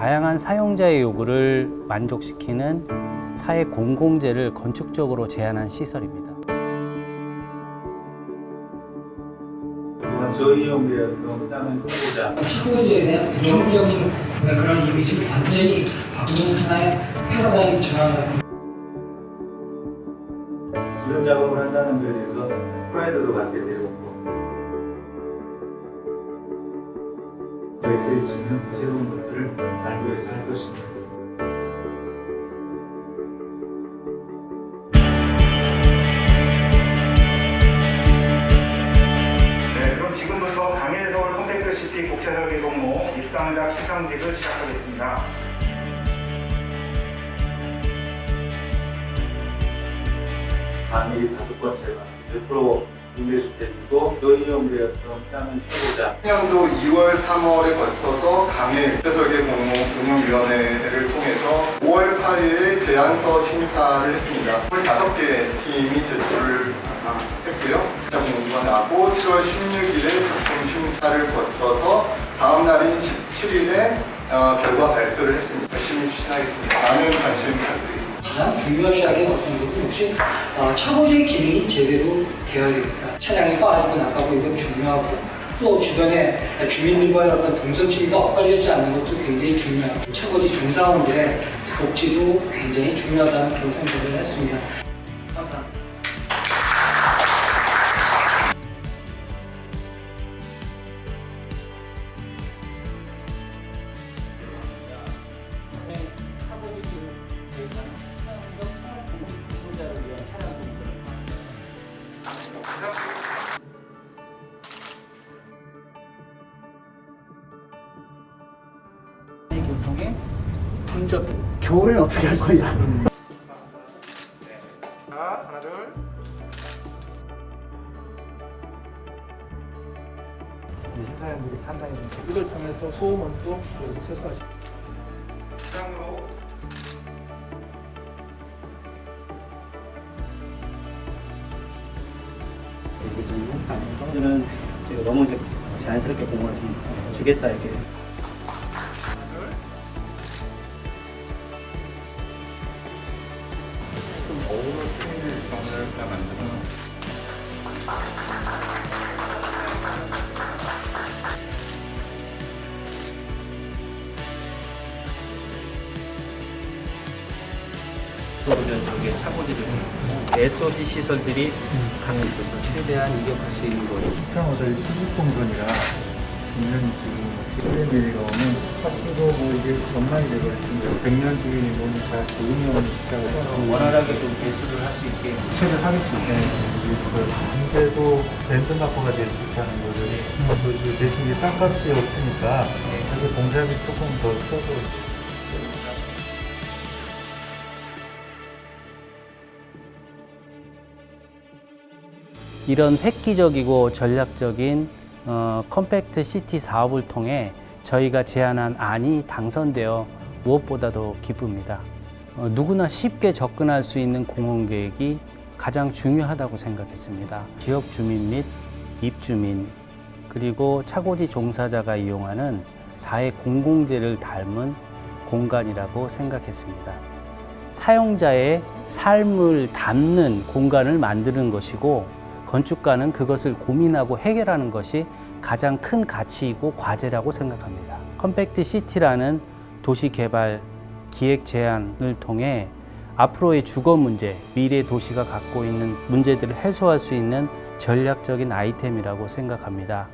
다양한 사용자의 요구를 만족시키는 사회 공공재를 건축적으로 제한한 시설입니다. 차고지에 대한 부정적인 그런 이미지를 완전히 바꾸는 하나의 패러다임 전환을 이런 작업을 한다는 것에 대해서 프라이드도 갖게 되었고 SH는 새로운 것들을 알고 해서 할 것입니다. 네, 그럼 지금부터 강일 서울 compact city 국제설계 공모 입상작 시상식을 시작하겠습니다. 강일이 다섯 번째가 100% 임대주택이고 저이용되었던 땅을 쓰고자 년도 2월, 3월에 거쳐서 강일 설계 공모 운영위원회를 통해서 5월 8일에 제안서 심사를 했습니다. 25개 팀이 제출을 아, 했고요. 작품 공부가 나고 7월 16일에 작품 심사를 거쳐서 다음 날인 17일에 어, 결과 발표를 했습니다. 열심히 추진하겠습니다. 많은 관심 부탁드리겠습니다. 가장 중요시하게 어떤 것은 역시 어, 차고지 기능이 제대로 되어야 됩니다. 차량이 빠지고 나가고 이건 중요하고 또 주변에 주민들과의 어떤 동선치가 엇갈리지 않는 것도 굉장히 중요하고 차고지 종사원들의 복지도 굉장히 중요하다는 그런 생각을 했습니다. 혼잡 겨울엔 어떻게 할 거야? 자, 하나, 둘. 심사위원들이 판단해. 이걸 통해서 소음 원수 그리고 세수까지 시장으로 이렇게 좀 하면서 저는 제가 너무 이제 자연스럽게 공을 좀 주겠다 이렇게 그러면 저게 차고지를 SOD 시설들이 강에 있어서 최대한 이격할 수 있는 거예요. 수평호텔 수직 공전이라 분명히 지금 필름 내려오면 파티도 뭐 이게 건망이 되거든요. 100년 주민이 뭐니까 좋은 영혼이 시작을 원활하게 좀 배수를 할 수 있게. 체를 하실 수 있게 근데도 랜드마크가 될 수 있다는 거를 그래서 대신 이제 땅값이 없으니까 그래서 공사비 조금 더 써도 이런 획기적이고 전략적인 어, compact city 사업을 통해 저희가 제안한 안이 당선되어 무엇보다도 기쁩니다. 어, 누구나 쉽게 접근할 수 있는 공원계획이 가장 중요하다고 생각했습니다. 지역 주민 및 입주민 그리고 차고지 종사자가 이용하는 사회 공공재를 닮은 공간이라고 생각했습니다. 사용자의 삶을 담는 공간을 만드는 것이고 건축가는 그것을 고민하고 해결하는 것이 가장 큰 가치이고 과제라고 생각합니다. 컴팩트 시티라는 도시 개발 기획 제안을 통해 앞으로의 주거 문제, 미래 도시가 갖고 있는 문제들을 해소할 수 있는 전략적인 아이템이라고 생각합니다.